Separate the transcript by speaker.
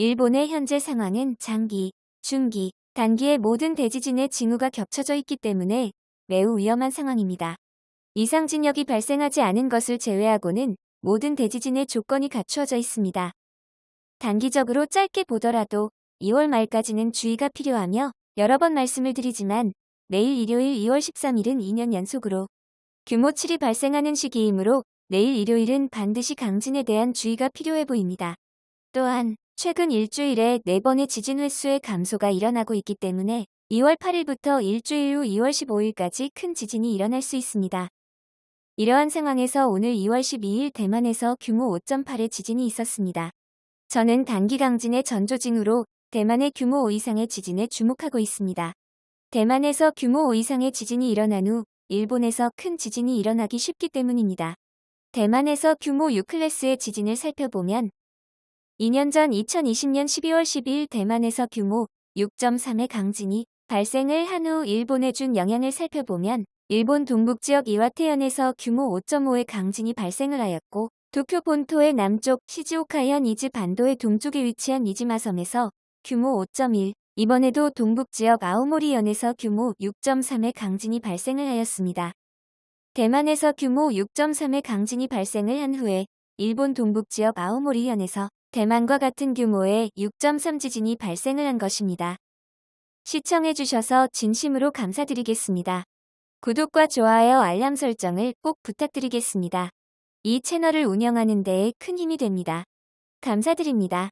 Speaker 1: 일본의 현재 상황은 장기, 중기, 단기의 모든 대지진의 징후가 겹쳐져 있기 때문에 매우 위험한 상황입니다. 이상 진역이 발생하지 않은 것을 제외하고는 모든 대지진의 조건이 갖추어져 있습니다. 단기적으로 짧게 보더라도 2월 말까지는 주의가 필요하며 여러 번 말씀을 드리지만 내일 일요일 2월 13일은 2년 연속으로 규모 7이 발생하는 시기이므로 내일 일요일은 반드시 강진에 대한 주의가 필요해 보입니다. 또한 최근 일주일에 4번의 지진 횟수의 감소가 일어나고 있기 때문에 2월 8일부터 일주일 후 2월 15일까지 큰 지진이 일어날 수 있습니다. 이러한 상황에서 오늘 2월 12일 대만에서 규모 5.8의 지진이 있었습니다. 저는 단기 강진의 전조징후로 대만의 규모 5 이상의 지진에 주목하고 있습니다. 대만에서 규모 5 이상의 지진이 일어난 후 일본에서 큰 지진이 일어나기 쉽기 때문입니다. 대만에서 규모 6클래스의 지진을 살펴보면 2년 전 2020년 12월 12일 대만에서 규모 6.3의 강진이 발생을 한 후 일본에 준 영향을 살펴보면 일본 동북지역 이와테현에서 규모 5.5의 강진이 발생을 하였고 도쿄 본토의 남쪽 시즈오카현 이즈 반도의 동쪽에 위치한 이지마섬에서 규모 5.1, 이번에도 동북지역 아오모리현에서 규모 6.3의 강진이 발생을 하였습니다. 대만에서 규모 6.3의 강진이 발생을 한 후에 일본 동북지역 아오모리현에서 대만과 같은 규모의 6.3 지진이 발생을 한 것입니다. 시청해주셔서 진심으로 감사드리겠습니다. 구독과 좋아요 알람 설정을 꼭 부탁드리겠습니다. 이 채널을 운영하는 데에 큰 힘이 됩니다. 감사드립니다.